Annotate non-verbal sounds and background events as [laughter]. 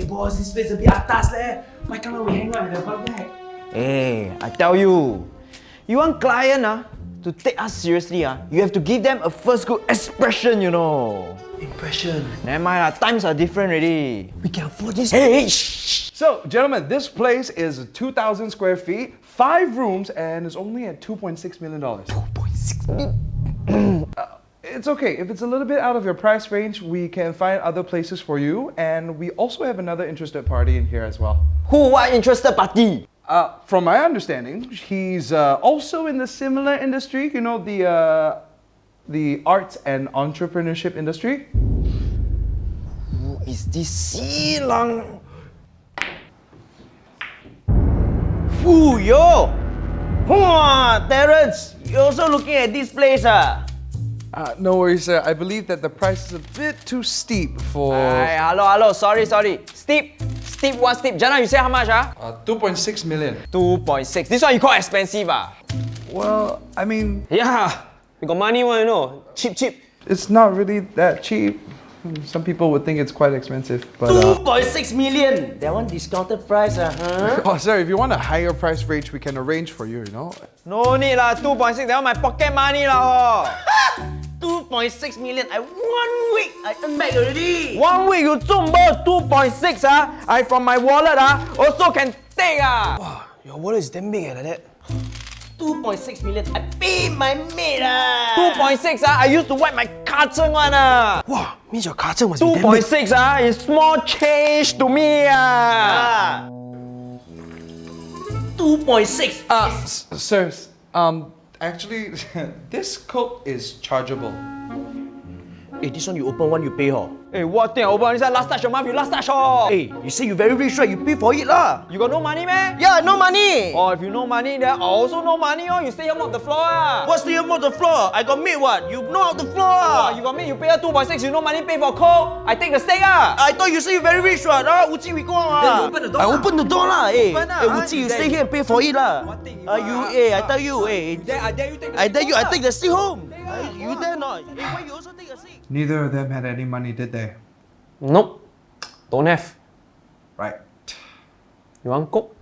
Hey boss, this place a bit atas leh. Why can't we hang out at the front deck? Hey, I tell you, you want client ah, to take us seriously ah, you have to give them a first good expression, you know. Impression. Never mind lah, times are different already. We can afford this. Hey, shh. So, gentlemen, this place is 2,000 square feet, five rooms, and is only at $2.6 million. Uh, It's okay. If it's a little bit out of your price range, we can find other places for you. And we also have another interested party in here as well. Who what interested party? Uh, from my understanding, he's uh, also in the similar industry, you know, the, uh, the arts and entrepreneurship industry. Who is this Si Lang? Fu yo! Wow, Terence, You're also looking at this place ah? Uh, no worries, sir. I believe that the price is a bit too steep for... Hey, hello, hello, sorry, sorry. Steep, steep, what steep? Jana, you say how much ah? Uh, 2.6 million. 2.6. This one you call expensive ah? Well, I mean, Yeah, we got money one, you know. Cheap, cheap. it's not really that cheap. Some people would think it's quite expensive, but... Uh, 2.6 million. That one discounted price, uh, huh? [laughs] oh, sir, if you want a higher price range, we can arrange for you, you know? No need lah, 2.6. That one my pocket money lah. [laughs] Oh. 2.6 million. I one week I earn back already. One week you 中2.6 ah. I from my wallet ah also can take ah. Wow, your wallet is damn big eh, like that. 2.6 million. I pay my maid ah. 2.6 ah. I used to wipe my carton one ah. Wow, means your car must be damn big. 2.6 ah is small change to me ah. Ah. 2.6. Uh, s- sirs, um, actually, [laughs] this coat is chargeable. Hey, this one you open one, you pay her. Hey, what thing I open? This one last touch your month, you last touch oh. Hey, you say you very rich, right? You pay for it lah. You got no money man? Yeah, no money. Oh, if you no money, then I also no money oh. You stay here mop the floor ah. What's the amount of the floor? I got maid what? You know out the floor Oh, ah. you got me, you pay her 2.6, you no money pay for coke. I take the steak ah. I thought you say you very rich right? Ah, Uchi, we go on Then ah. you open the door I lah. open the door lah. Hey, Open hey ah. Uchi, you stay here and pay for it lah. What thing you Ah, you, ah? hey, I tell you, hey. Then I dare you take the I dare you, I steak take ah. the seat home. You dare not? Hey, why you also take a seat? Neither of them had any money, did they? Nope. Don't have. Right. You want coke?